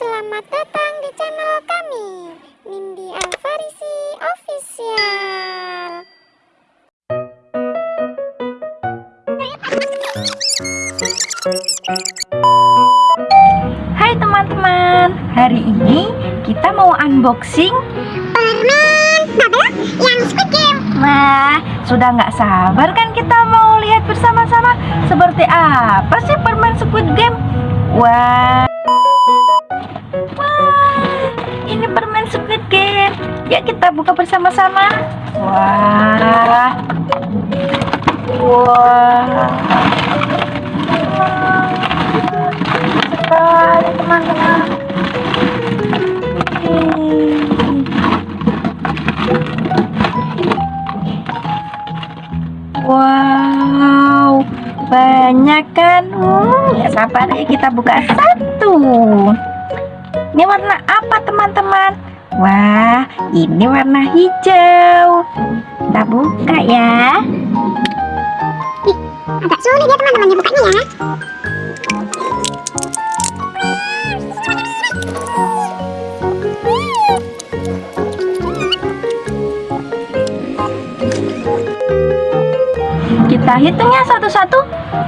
Selamat datang di channel kami, Nindi Alfarisi Official. Hai teman-teman, hari ini kita mau unboxing Permen bubble yang Squid Game. Wah, sudah nggak sabar kan kita mau lihat bersama-sama seperti apa sih permen Squid Game? Wah, ini permen Squid Game. Yuk kita buka bersama-sama. Wah, wah, sekali teman-teman. Wow, banyak kan? Hmm, ya sabar ya kita buka satu. Ini warna apa teman-teman? Wah, ini warna hijau. Kita buka ya. Agak sulit ya teman-teman ya bukanya ya. Kita hitung ya satu-satu.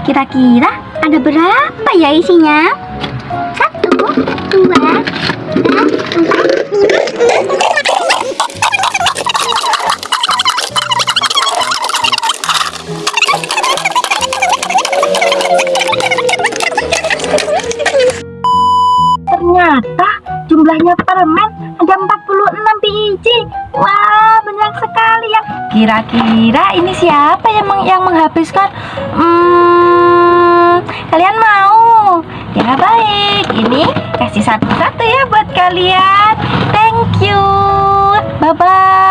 Kira-kira ada berapa ya isinya? Jumlahnya permen ada 46 biji. Wah, banyak sekali ya. Kira-kira ini siapa yang meng- yang menghabiskan? Hmm, kalian mau? Ya baik, ini kasih satu-satu ya buat kalian. Thank you. Bye bye.